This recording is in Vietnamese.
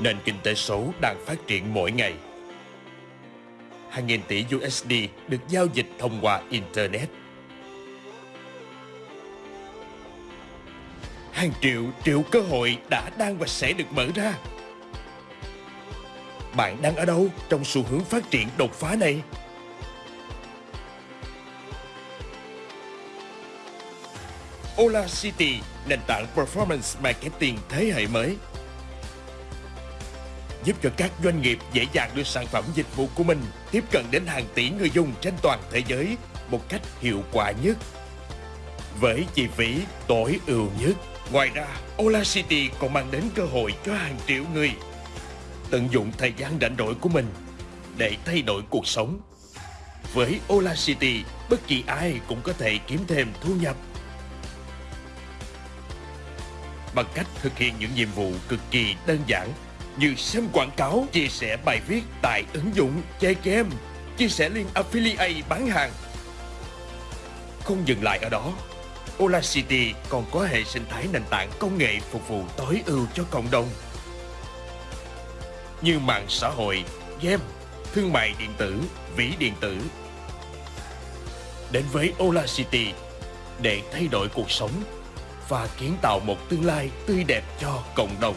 Nền kinh tế số đang phát triển mỗi ngày. Hàng nghìn tỷ USD được giao dịch thông qua Internet. Hàng triệu triệu cơ hội đã đang và sẽ được mở ra. Bạn đang ở đâu trong xu hướng phát triển đột phá này? Ola City, nền tảng performance marketing thế hệ mới giúp cho các doanh nghiệp dễ dàng đưa sản phẩm dịch vụ của mình tiếp cận đến hàng tỷ người dùng trên toàn thế giới một cách hiệu quả nhất. Với chi phí tối ưu nhất, ngoài ra Ola City còn mang đến cơ hội cho hàng triệu người tận dụng thời gian rảnh rỗi của mình để thay đổi cuộc sống. Với Ola City, bất kỳ ai cũng có thể kiếm thêm thu nhập bằng cách thực hiện những nhiệm vụ cực kỳ đơn giản như xem quảng cáo, chia sẻ bài viết tại ứng dụng, chơi game, chia sẻ link affiliate bán hàng. Không dừng lại ở đó, Ola City còn có hệ sinh thái nền tảng công nghệ phục vụ tối ưu cho cộng đồng như mạng xã hội, game, thương mại điện tử, ví điện tử. Đến với Ola City để thay đổi cuộc sống và kiến tạo một tương lai tươi đẹp cho cộng đồng.